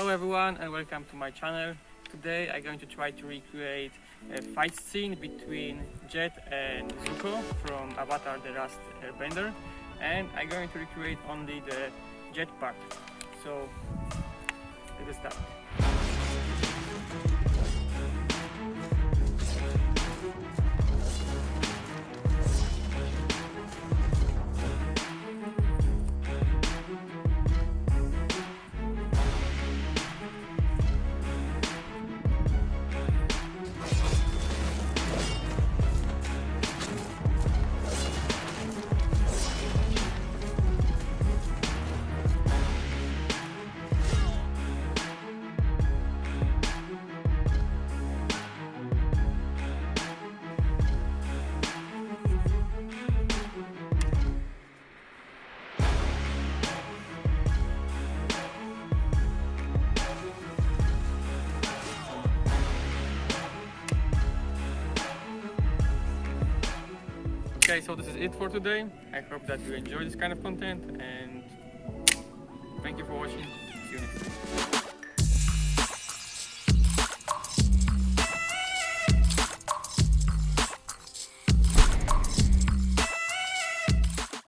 Hello everyone and welcome to my channel. Today I'm going to try to recreate a fight scene between Jet and Zuko from Avatar The Last Airbender and I'm going to recreate only the Jet part. So let's start. So this is it for today. I hope that you enjoy this kind of content and thank you for watching.